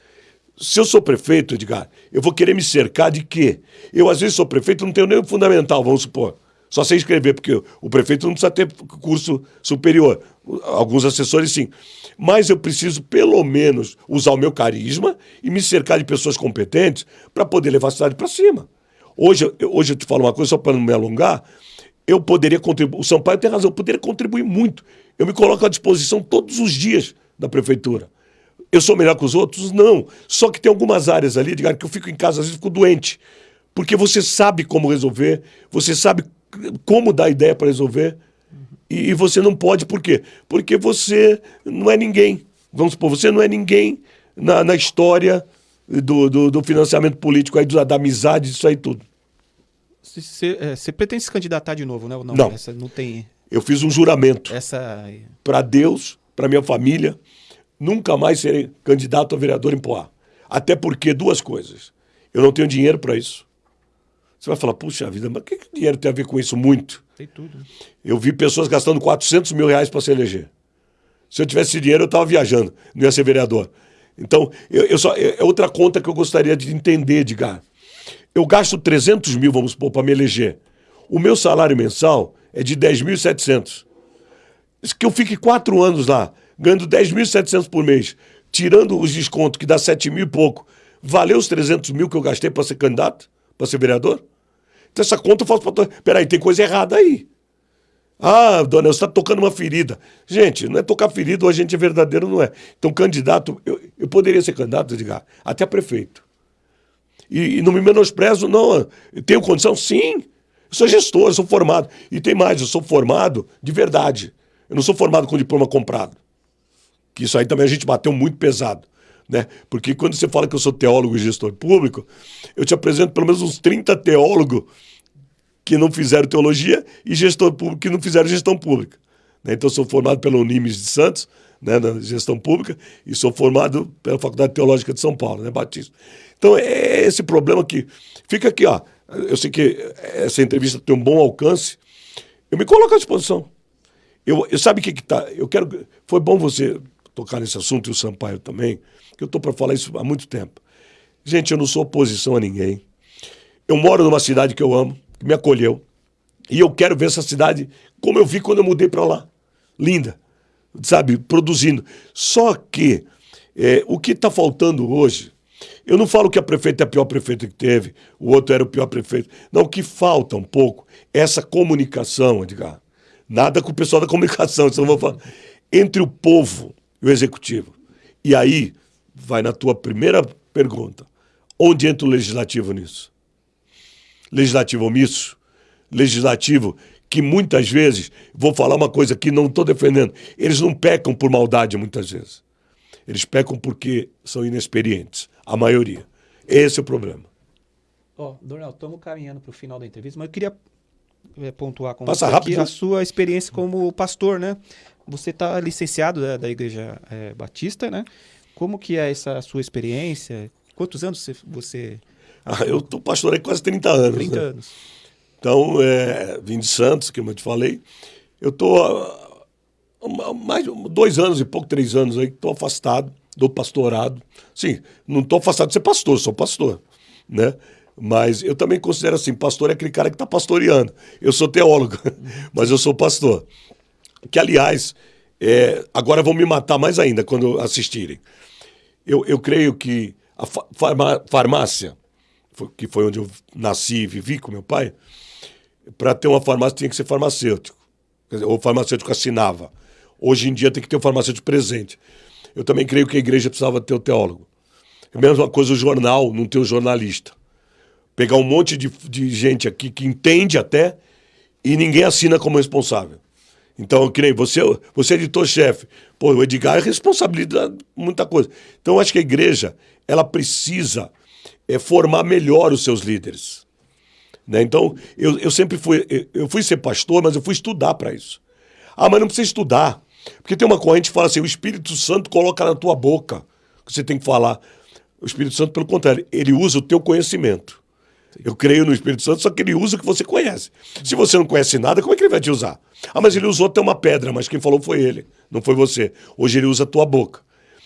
Se eu sou prefeito, Edgar, eu vou querer me cercar de quê? Eu, às vezes, sou prefeito, não tenho nem o fundamental, vamos supor. Só sei escrever, porque o prefeito não precisa ter curso superior. Alguns assessores, sim. Mas eu preciso, pelo menos, usar o meu carisma e me cercar de pessoas competentes para poder levar a cidade para cima. Hoje, hoje eu te falo uma coisa, só para não me alongar, eu poderia contribuir. O Sampaio tem razão, eu poderia contribuir muito. Eu me coloco à disposição todos os dias da prefeitura. Eu sou melhor que os outros? Não. Só que tem algumas áreas ali, digamos, que eu fico em casa, às vezes fico doente. Porque você sabe como resolver, você sabe como dar ideia para resolver. E, e, você não pode, por quê? Porque você não é ninguém. Vamos supor, você não é ninguém na, na história do, do, do, financiamento político, aí, da, da amizade, isso aí tudo. Você é, pretende se candidatar de novo, né? Não, não. Essa não tem. Eu fiz um juramento. Essa. Para Deus, para minha família, nunca mais serei candidato a vereador em Poá. Até porque duas coisas. Eu não tenho dinheiro para isso. Você vai falar, puxa vida, mas o que, que dinheiro tem a ver com isso? Muito. Tem tudo. Eu vi pessoas gastando 400 mil reais para se eleger. Se eu tivesse dinheiro, eu estava viajando, não ia ser vereador. Então, eu, eu só, é outra conta que eu gostaria de entender, Edgar. Eu gasto 300 mil, vamos supor, para me eleger. O meu salário mensal é de 10.700. Que eu fique quatro anos lá, ganhando 10.700 por mês, tirando os descontos, que dá 7 mil e pouco, valeu os 300 mil que eu gastei para ser candidato, para ser vereador? Então essa conta eu faço para... Peraí, tem coisa errada aí. Ah, dona, você está tocando uma ferida. Gente, não é tocar ferida ou a gente é verdadeiro, não é. Então, candidato, eu, eu poderia ser candidato, Edgar, até prefeito. E, e não me menosprezo, não. Eu tenho condição? Sim. Eu sou gestor, eu sou formado. E tem mais, eu sou formado de verdade. Eu não sou formado com diploma comprado. Que isso aí também a gente bateu muito pesado. Né? Porque quando você fala que eu sou teólogo e gestor público, eu te apresento pelo menos uns 30 teólogos que não fizeram teologia e gestor público que não fizeram gestão pública. Né? Então, eu sou formado pela Unimes de Santos, né, na gestão pública, e sou formado pela Faculdade Teológica de São Paulo, né, Batista. Então, é esse problema que fica aqui, ó. Eu sei que essa entrevista tem um bom alcance. Eu me coloco à disposição. Eu, eu sabe o que que tá? Eu quero. Foi bom você tocar nesse assunto e o Sampaio também, que eu estou para falar isso há muito tempo. Gente, eu não sou oposição a ninguém. Eu moro numa cidade que eu amo, que me acolheu. E eu quero ver essa cidade como eu vi quando eu mudei para lá. Linda, sabe, produzindo. Só que é, o que está faltando hoje, eu não falo que a prefeita é a pior prefeita que teve, o outro era o pior prefeito. Não, o que falta um pouco é essa comunicação, Edgar. Nada com o pessoal da comunicação, isso não vou falar. Entre o povo e o executivo. E aí, vai na tua primeira pergunta. Onde entra o legislativo nisso? Legislativo omisso? Legislativo que muitas vezes, vou falar uma coisa que não estou defendendo, eles não pecam por maldade muitas vezes. Eles pecam porque são inexperientes, a maioria. Esse é o problema. Ó, oh, Dornel, estamos caminhando para o final da entrevista, mas eu queria é, pontuar com Passa você rápido, a sua experiência como pastor, né? Você está licenciado da, da Igreja é, Batista, né? Como que é essa sua experiência? Quantos anos você... você... Ah, eu estou pastor há quase 30 anos. 30 né? anos. Então, é, vim de Santos, como eu te falei. Eu estou mais dois anos e pouco, três anos aí, estou afastado do pastorado. Sim, não estou afastado de ser pastor, sou pastor, né? Mas eu também considero assim, pastor é aquele cara que está pastoreando. Eu sou teólogo, mas eu sou pastor. Que, aliás, é, agora vão me matar mais ainda quando assistirem. Eu, eu creio que a farmá farmácia, que foi onde eu nasci e vivi com meu pai, para ter uma farmácia tinha que ser farmacêutico. Dizer, ou farmacêutico assinava. Hoje em dia tem que ter um farmacêutico presente. Eu também creio que a igreja precisava ter o teólogo. É a mesma coisa o jornal, não ter o jornalista. Pegar um monte de, de gente aqui que entende até e ninguém assina como responsável. Então, que nem você, você é editor-chefe. Pô, o Edgar é responsabilidade muita coisa. Então, eu acho que a igreja, ela precisa é, formar melhor os seus líderes. Né? Então, eu, eu sempre fui, eu fui ser pastor, mas eu fui estudar para isso. Ah, mas não precisa estudar. Porque tem uma corrente que fala assim, o Espírito Santo coloca na tua boca que você tem que falar. O Espírito Santo, pelo contrário, ele usa o teu conhecimento. Eu creio no Espírito Santo, só que ele usa o que você conhece. Se você não conhece nada, como é que ele vai te usar? Ah, mas ele usou até uma pedra, mas quem falou foi ele, não foi você. Hoje ele usa a tua boca.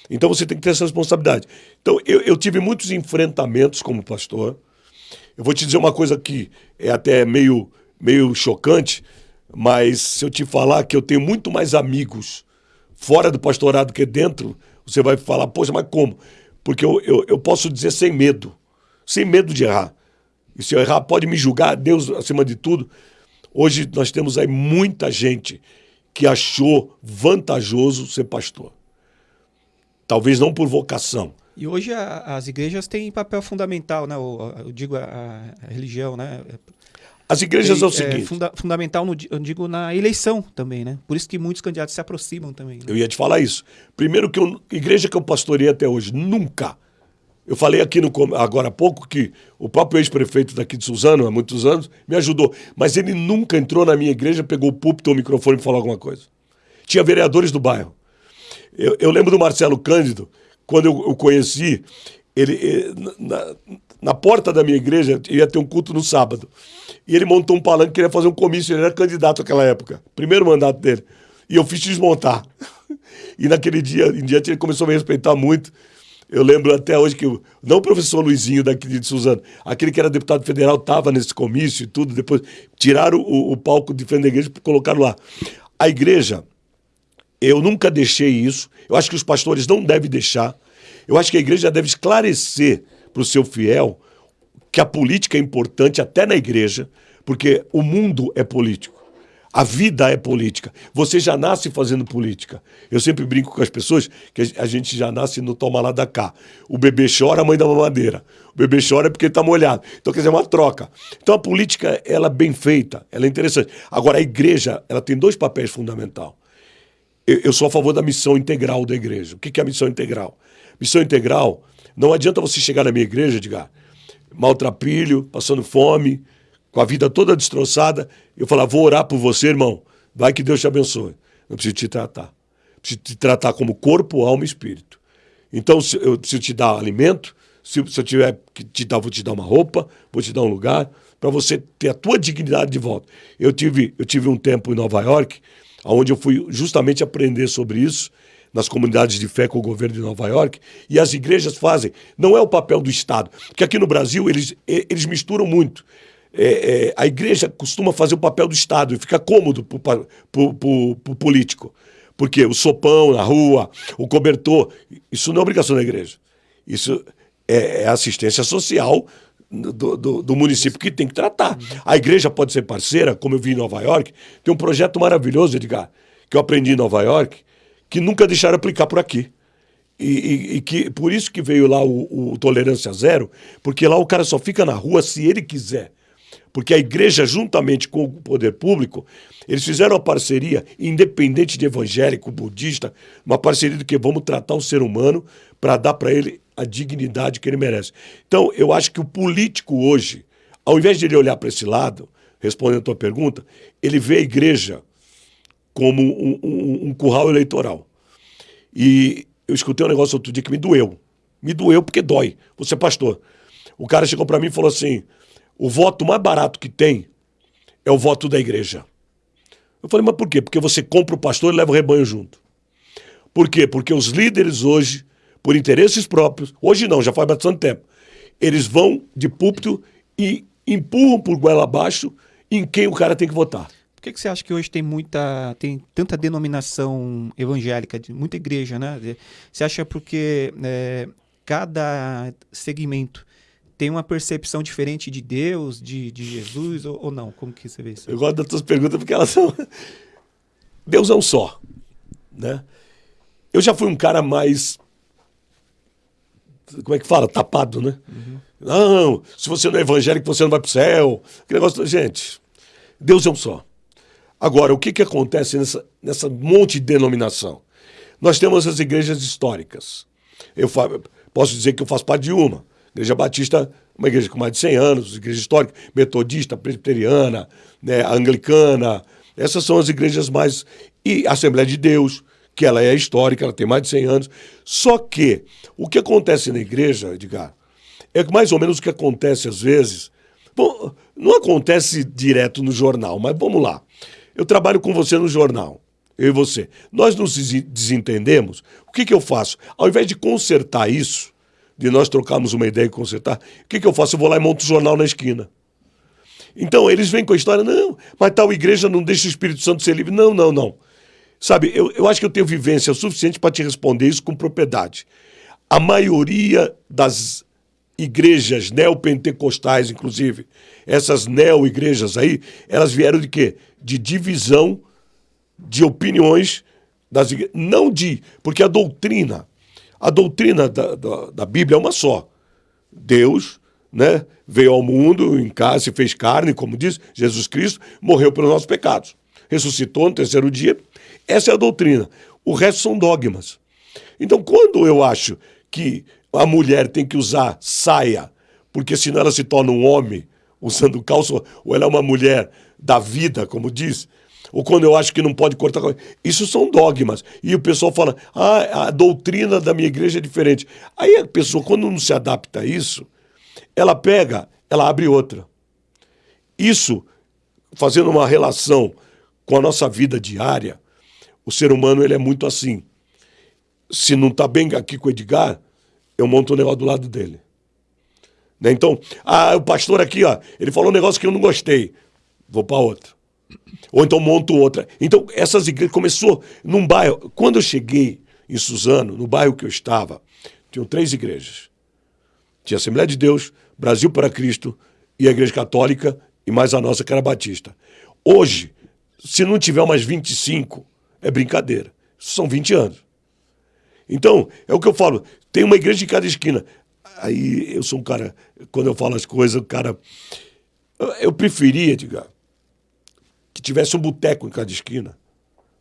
Então você tem que ter essa responsabilidade. Então eu, eu tive muitos enfrentamentos como pastor. Eu vou te dizer uma coisa que é até meio, meio chocante, mas se eu te falar que eu tenho muito mais amigos fora do pastorado que dentro, você vai falar, poxa, mas como? Porque eu, eu, eu posso dizer sem medo, sem medo de errar. E se eu errar, pode me julgar, Deus acima de tudo. Hoje nós temos aí muita gente que achou vantajoso ser pastor. Talvez não por vocação. E hoje a, as igrejas têm papel fundamental, né? eu digo a, a religião, né? As igrejas é, é o seguinte. É funda fundamental, no, eu digo, na eleição também, né? Por isso que muitos candidatos se aproximam também. Né? Eu ia te falar isso. Primeiro que eu, igreja que eu pastorei até hoje, nunca. Eu falei aqui no, agora há pouco que o próprio ex-prefeito daqui de Suzano, há muitos anos, me ajudou. Mas ele nunca entrou na minha igreja, pegou o púlpito ou o microfone e falou alguma coisa. Tinha vereadores do bairro. Eu, eu lembro do Marcelo Cândido, quando eu o conheci, ele, eh, na, na porta da minha igreja ia ter um culto no sábado. E ele montou um palanque, queria fazer um comício, ele era candidato naquela época, primeiro mandato dele. E eu fiz desmontar. E naquele dia em diante ele começou a me respeitar muito. Eu lembro até hoje que, não o professor Luizinho daqui de Suzano, aquele que era deputado federal estava nesse comício e tudo, depois tiraram o, o palco de frente da igreja e colocaram lá. A igreja, eu nunca deixei isso, eu acho que os pastores não devem deixar, eu acho que a igreja deve esclarecer para o seu fiel que a política é importante até na igreja, porque o mundo é político. A vida é política. Você já nasce fazendo política. Eu sempre brinco com as pessoas que a gente já nasce no toma lá da cá. O bebê chora, a mãe dá uma madeira. O bebê chora porque está molhado. Então, quer dizer, é uma troca. Então, a política, ela é bem feita, ela é interessante. Agora, a igreja, ela tem dois papéis fundamentais. Eu, eu sou a favor da missão integral da igreja. O que é a missão integral? Missão integral, não adianta você chegar na minha igreja, Edgar, maltrapilho, passando fome, com a vida toda destroçada, eu falar, vou orar por você, irmão, vai que Deus te abençoe. Eu preciso te tratar. Preciso te tratar como corpo, alma e espírito. Então, eu preciso te dar alimento, se, eu tiver que te dar, vou te dar uma roupa, vou te dar um lugar, para você ter a tua dignidade de volta. Eu tive, eu tive um tempo em Nova York, onde eu fui justamente aprender sobre isso, nas comunidades de fé com o governo de Nova York, e as igrejas fazem. Não é o papel do Estado, porque aqui no Brasil eles, eles misturam muito. É, é, a igreja costuma fazer o papel do Estado e fica cômodo para o político. Porque o sopão na rua, o cobertor, isso não é obrigação da igreja. Isso é, é assistência social do, do, do, município que tem que tratar. A igreja pode ser parceira, como eu vi em Nova York. Tem um projeto maravilhoso, Edgar, que eu aprendi em Nova York, que nunca deixaram aplicar por aqui. E, e, e, que por isso que veio lá o, o, tolerância zero, porque lá o cara só fica na rua se ele quiser. Porque a igreja, juntamente com o poder público, eles fizeram uma parceria, independente de evangélico, budista, uma parceria do que vamos tratar o ser humano para dar para ele a dignidade que ele merece. Então, eu acho que o político hoje, ao invés de ele olhar para esse lado, respondendo a tua pergunta, ele vê a igreja como um, um, um curral eleitoral. E eu escutei um negócio outro dia que me doeu. Me doeu porque dói. Você é pastor. O cara chegou para mim e falou assim: o voto mais barato que tem é o voto da igreja. Eu falei, mas por quê? Porque você compra o pastor e leva o rebanho junto. Por quê? Porque os líderes hoje, por interesses próprios, hoje não, já faz bastante tempo, eles vão de púlpito e empurram por goela abaixo em quem o cara tem que votar. Por que, que você acha que hoje tem muita, tem tanta denominação evangélica, de muita igreja, né? Você acha porque é, cada segmento tem uma percepção diferente de Deus, de, de Jesus, ou, ou, não? Como que você vê isso? Eu gosto das tuas perguntas porque elas são... Deus é um só, né? Eu já fui um cara mais... Como é que fala? Tapado, né? Uhum. Não, se você não é evangélico, você não vai para o céu. Que negócio... Gente, Deus é um só. Agora, o que, que acontece nessa, nessa monte de denominação? Nós temos as igrejas históricas. Eu posso dizer que eu faço parte de uma. Igreja Batista, uma igreja com mais de 100 anos, igreja histórica, metodista, presbiteriana, né, anglicana. Essas são as igrejas mais. E a Assembleia de Deus, que ela é histórica, ela tem mais de 100 anos. Só que o que acontece na igreja, Edgar, é mais ou menos o que acontece às vezes Bom, não acontece direto no jornal, mas vamos lá. Eu trabalho com você no jornal, eu e você. Nós nos desentendemos. O que, que eu faço? Ao invés de consertar isso, de nós trocarmos uma ideia e consertar, o que, que eu faço? Eu vou lá e monto o jornal na esquina. Então, eles vêm com a história, não, mas tal igreja não deixa o Espírito Santo ser livre. Não, não, não. Sabe, eu, eu acho que eu tenho vivência suficiente para te responder isso com propriedade. A maioria das igrejas neopentecostais, inclusive, essas neo-igrejas aí, elas vieram de quê? De divisão de opiniões das igrejas. Não de. Porque a doutrina, a doutrina da, da, da Bíblia é uma só. Deus né, veio ao mundo em casa, se fez carne, como diz Jesus Cristo, morreu pelos nossos pecados. Ressuscitou no terceiro dia. Essa é a doutrina. O resto são dogmas. Então, quando eu acho que a mulher tem que usar saia, porque senão ela se torna um homem usando calça, ou ela é uma mulher da vida, como diz, ou quando eu acho que não pode cortar. Isso são dogmas. E o pessoal fala, ah, a doutrina da minha igreja é diferente. Aí a pessoa, quando não se adapta a isso, ela pega, ela abre outra. Isso, fazendo uma relação com a nossa vida diária, o ser humano ele é muito assim. Se não está bem aqui com o Edgar, eu monto o um negócio do lado dele. Né? Então, ah, o pastor aqui, ó, ele falou um negócio que eu não gostei. Vou para outra. Ou então monto outra. Então, essas igrejas começou num bairro. Quando eu cheguei em Suzano, no bairro que eu estava, tinham três igrejas. Tinha Assembleia de Deus, Brasil para Cristo e a Igreja Católica e mais a nossa que era Batista. Hoje, se não tiver umas 25, é brincadeira. São 20 anos. Então, é o que eu falo, tem uma igreja em cada esquina. Aí eu sou um cara, quando eu falo as coisas, o cara. Eu preferia, diga, tivesse um boteco em cada esquina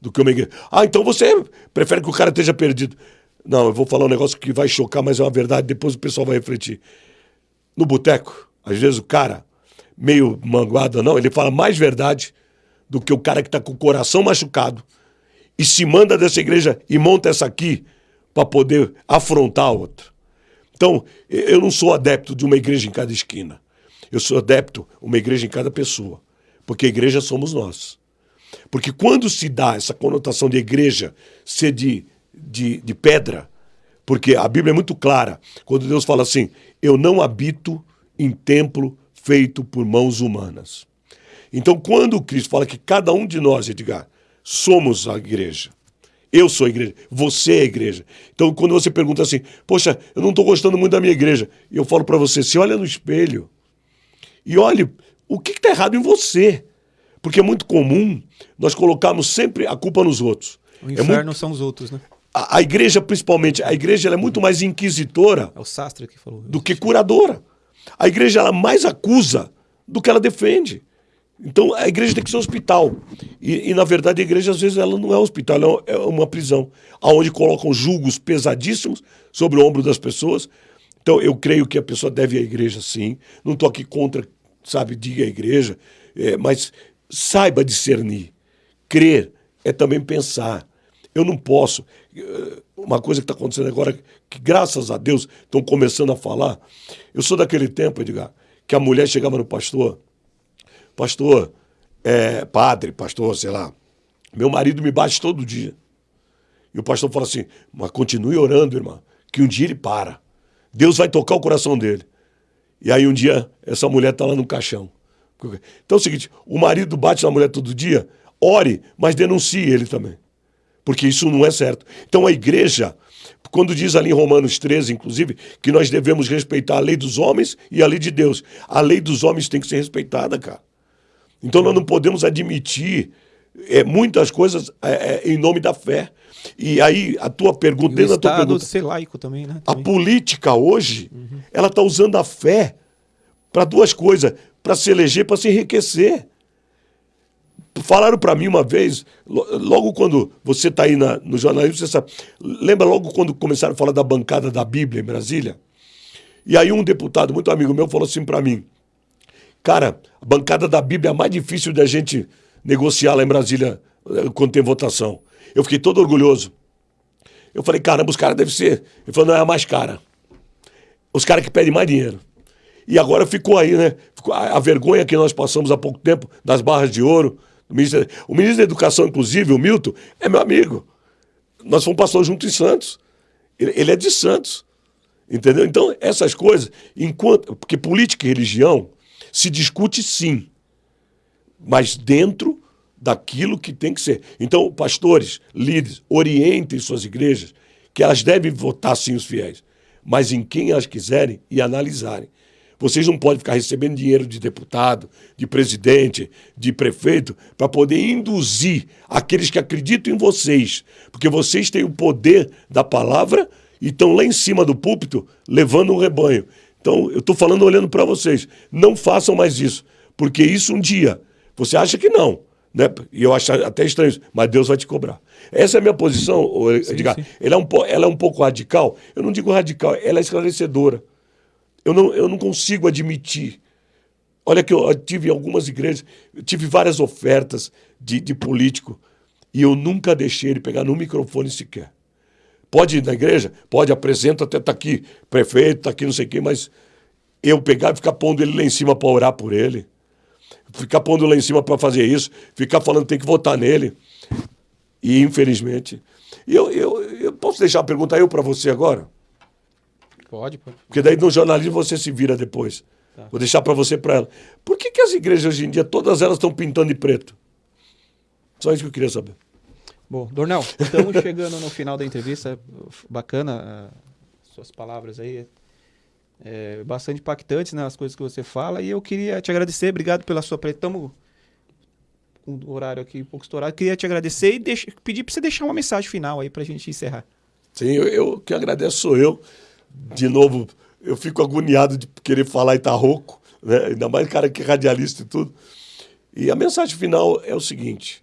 do que uma igreja. Ah, então você prefere que o cara esteja perdido. Não, eu vou falar um negócio que vai chocar, mas é uma verdade, depois o pessoal vai refletir. No boteco, às vezes o cara, meio manguado não, ele fala mais verdade do que o cara que está com o coração machucado e se manda dessa igreja e monta essa aqui para poder afrontar a outra. Então, eu não sou adepto de uma igreja em cada esquina. Eu sou adepto de uma igreja em cada pessoa. Porque a igreja somos nós. Porque quando se dá essa conotação de igreja ser de, de, de pedra, porque a Bíblia é muito clara, quando Deus fala assim: Eu não habito em templo feito por mãos humanas. Então, quando Cristo fala que cada um de nós, Edgar, somos a igreja, eu sou a igreja, você é a igreja. Então, quando você pergunta assim, poxa, eu não estou gostando muito da minha igreja, eu falo para você, se olha no espelho e olhe o que está errado em você. Porque é muito comum nós colocarmos sempre a culpa nos outros. O inferno é muito... são os outros, né? A, a, igreja, principalmente, a igreja é muito mais inquisitora é o sastre que falou do que curadora. A igreja ela mais acusa do que ela defende. Então a igreja tem que ser um hospital. E, e, na verdade a igreja às vezes ela não é um hospital, ela é uma prisão, aonde colocam julgos pesadíssimos sobre o ombro das pessoas. Então eu creio que a pessoa deve ir à igreja sim. Não estou aqui contra, sabe, diga a igreja, é, mas saiba discernir. Crer é também pensar. Eu não posso. Eh, uma coisa que está acontecendo agora, que graças a Deus estão começando a falar. Eu sou daquele tempo, Edgar, que a mulher chegava no pastor pastor, é, padre, pastor, sei lá, meu marido me bate todo dia. E o pastor fala assim, mas continue orando, irmã, que um dia ele para. Deus vai tocar o coração dele. E aí um dia essa mulher está lá no caixão. Então é o seguinte, o marido bate na mulher todo dia, ore, mas denuncie ele também. Porque isso não é certo. Então a igreja, quando diz ali em Romanos 13, inclusive, que nós devemos respeitar a lei dos homens e a lei de Deus. A lei dos homens tem que ser respeitada, cara. Então nós não podemos admitir é, muitas coisas é, é, em nome da fé. E aí a tua pergunta, dentro da tua pergunta, ser laico também, né? Também. A política hoje, uhum. ela está usando a fé para duas coisas, para se eleger, para se enriquecer. Falaram para mim uma vez, logo quando você está aí na, no jornalismo, você sabe, lembra logo quando começaram a falar da bancada da Bíblia em Brasília? E aí um deputado, muito amigo meu, falou assim para mim, Cara, a bancada da Bíblia é a mais difícil da gente negociar lá em Brasília eh, quando tem votação. Eu fiquei todo orgulhoso. Eu falei, caramba, os caras devem ser. Ele falou, não, é a mais cara. Os caras que pedem mais dinheiro. E agora ficou aí, né? a, vergonha que nós passamos há pouco tempo das barras de ouro. O ministro, o ministro da Educação, inclusive, o Milton, é meu amigo. Nós fomos pastor junto em Santos. Ele, ele é de Santos. Entendeu? Então, essas coisas, enquanto. Porque política e religião se discute sim, mas dentro daquilo que tem que ser. Então, pastores, líderes, orientem suas igrejas, que elas devem votar sim os fiéis, mas em quem elas quiserem e analisarem. Vocês não podem ficar recebendo dinheiro de deputado, de presidente, de prefeito, para poder induzir aqueles que acreditam em vocês, porque vocês têm o poder da palavra e estão lá em cima do púlpito levando um rebanho. Então, eu estou falando olhando para vocês. Não façam mais isso, porque isso um dia, você acha que não, né? E eu acho até estranho, mas Deus vai te cobrar. Essa é a minha posição, Edgar. Ela, é um, ela é um pouco radical. Eu não digo radical, ela é esclarecedora. Eu não, eu não consigo admitir. Olha que eu tive algumas igrejas, tive várias ofertas de, de político e eu nunca deixei ele pegar no microfone sequer. Pode ir na igreja? Pode, apresenta, até tá aqui, prefeito, tá aqui, não sei o quê, mas eu pegar e ficar pondo ele lá em cima para orar por ele, ficar pondo lá em cima para fazer isso, ficar falando tem que votar nele. E infelizmente. Eu, eu, eu posso deixar a pergunta eu para você agora? Pode, pode. Porque daí no jornalismo você se vira depois. Tá. Vou deixar para você para ela. Por que, que as igrejas hoje em dia, todas elas estão pintando de preto? Só isso que eu queria saber. Bom, Dornel, estamos chegando no final da entrevista. Bacana uh, suas palavras aí. É, bastante impactantes né, as coisas que você fala. E eu queria te agradecer. Obrigado pela sua presença. Estamos com o horário aqui um pouco estourado. Queria te agradecer e pedir para você deixar uma mensagem final aí para a gente encerrar. Sim, eu, eu que agradeço sou eu. De novo, eu fico agoniado de querer falar e estar tá rouco, né? ainda mais cara que é radialista e tudo. E a mensagem final é o seguinte: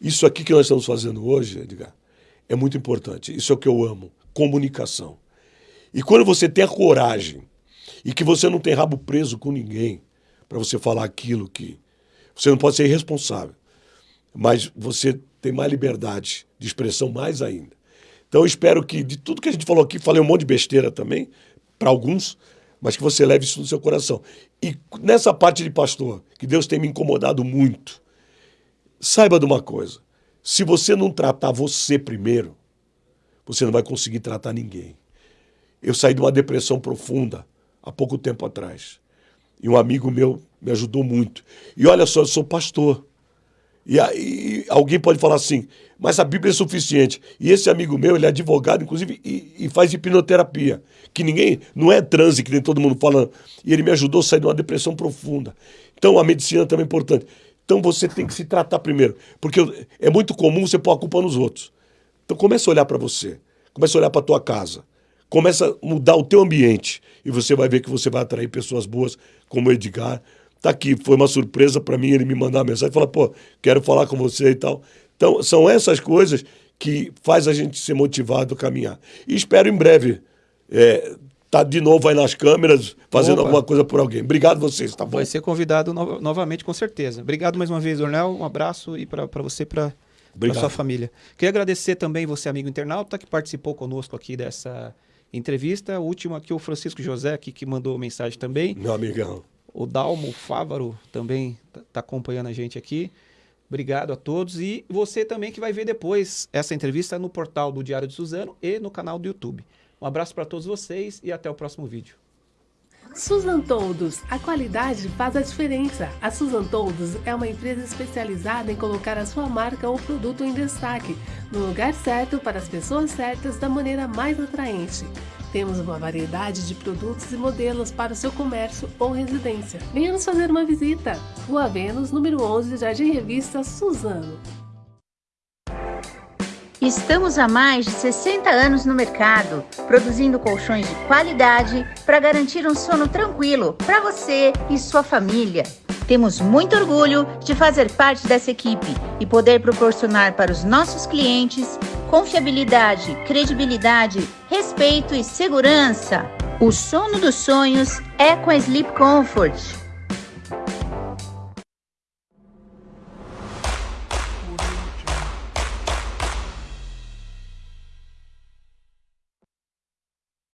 isso aqui que nós estamos fazendo hoje, Edgar, é muito importante. Isso é o que eu amo: comunicação. E quando você tem a coragem e que você não tem rabo preso com ninguém para você falar aquilo que. Você não pode ser irresponsável, mas você tem mais liberdade de expressão mais ainda. Então eu espero que de tudo que a gente falou aqui, falei um monte de besteira também, para alguns, mas que você leve isso no seu coração. E nessa parte de pastor, que Deus tem me incomodado muito, Saiba de uma coisa: se você não tratar você primeiro, você não vai conseguir tratar ninguém. Eu saí de uma depressão profunda há pouco tempo atrás. E um amigo meu me ajudou muito. E olha só, eu sou pastor. E aí alguém pode falar assim, mas a Bíblia é suficiente. E esse amigo meu, ele é advogado, inclusive, e, e faz hipnoterapia. Que ninguém, não é transe que nem todo mundo fala. E ele me ajudou a sair de uma depressão profunda. Então a medicina também é importante. Então você tem que se tratar primeiro. Porque é muito comum você pôr a culpa nos outros. Então começa a olhar para você. Começa a olhar para a tua casa. Começa a mudar o teu ambiente. E você vai ver que você vai atrair pessoas boas, como o Edgar. Tá aqui, foi uma surpresa para mim ele me mandar uma mensagem e falar, pô, quero falar com você e tal. Então, são essas coisas que faz a gente ser motivado a caminhar. E espero em breve é, tá de novo aí nas câmeras, fazendo Opa. alguma coisa por alguém. Obrigado vocês, tá bom? Vai ser convidado no novamente, com certeza. Obrigado mais uma vez, Ornel. Um abraço e para você, para sua família. Queria agradecer também você, amigo internauta, que participou conosco aqui dessa entrevista. O último aqui, o Francisco José, aqui, que mandou mensagem também. Meu amigão. O Dalmo Fávaro também está tá acompanhando a gente aqui. Obrigado a todos. E você também que vai ver depois essa entrevista no portal do Diário de Suzano e no canal do YouTube. Um abraço para todos vocês e até o próximo vídeo. Susan Toldos, a qualidade faz a diferença. A Susan Toldos é uma empresa especializada em colocar a sua marca ou produto em destaque, no lugar certo para as pessoas certas da maneira mais atraente. Temos uma variedade de produtos e modelos para o seu comércio ou residência. Venha nos fazer uma visita. Rua Vênus, número 11, Jardim Revista, Suzano. Estamos há mais de 60 anos no mercado, produzindo colchões de qualidade para garantir um sono tranquilo para você e sua família. Temos muito orgulho de fazer parte dessa equipe e poder proporcionar para os nossos clientes confiabilidade, credibilidade, respeito e segurança. O sono dos sonhos é com a Sleep Comfort.